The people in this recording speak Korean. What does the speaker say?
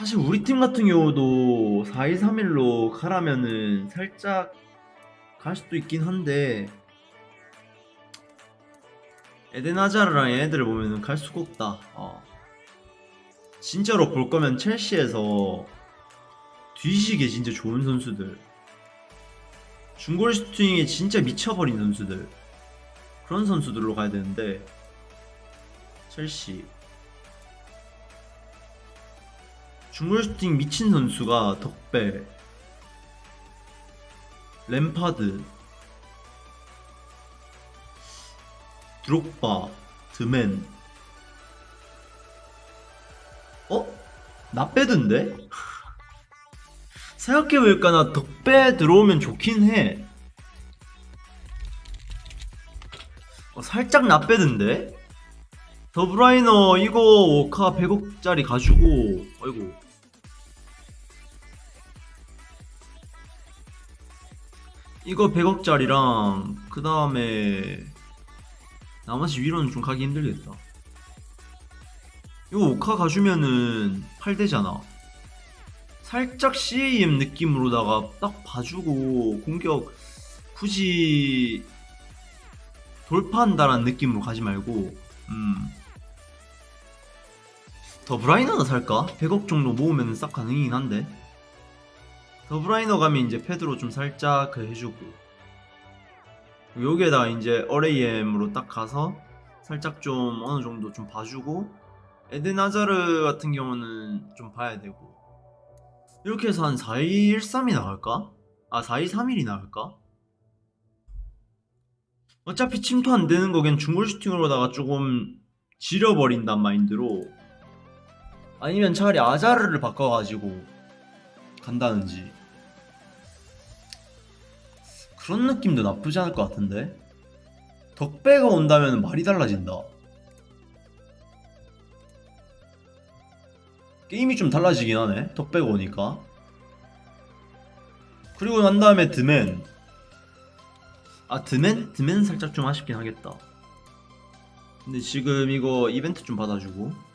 사실 우리 팀 같은 경우도 4-2-3-1로 가라면은 살짝 갈 수도 있긴 한데 에덴 하자르랑 얘네들을 보면은 갈 수가 없다. 어. 진짜로 볼 거면 첼시에서 뒤지게 진짜 좋은 선수들 중골 슈팅에 진짜 미쳐버린 선수들 그런 선수들로 가야 되는데 첼시 중골 슈팅 미친 선수가 덕배 램파드 드록바 드맨 어? 나 빼던데? 생각해보니까 나 덕배 들어오면 좋긴 해 어, 살짝 나 빼던데? 더브라이너 이거 워카 100억짜리 가지고 아이고. 이거 100억짜리랑 그 다음에 나머지 위로는 좀 가기 힘들겠다. 이거 오카 가주면은 8대잖아. 살짝 CAM 느낌으로다가 딱 봐주고 공격 굳이 돌파한다라는 느낌으로 가지 말고 음. 더 브라이너나 살까? 100억 정도 모으면 싹 가능이긴 한데 더 브라이너 가면 이제 패드로 좀 살짝 그 해주고 여기에다가 이제 RAM으로 딱 가서 살짝 좀 어느 정도 좀 봐주고 에덴 하자르 같은 경우는 좀 봐야 되고 이렇게 해서 한 4-2-1-3이 나갈까? 아 4-2-3-1이 나갈까? 어차피 침투 안 되는 거 그냥 중골 슈팅으로다가 조금 지려버린단 마인드로 아니면 차라리 아자르를 바꿔가지고 간다는지. 그런 느낌도 나쁘지 않을 것 같은데? 덕배가 온다면 말이 달라진다. 게임이 좀 달라지긴 하네 덕배가 오니까. 그리고 난 다음에 드맨. 아 드맨? 드맨은 살짝 좀 아쉽긴 하겠다. 근데 지금 이거 이벤트 좀 받아주고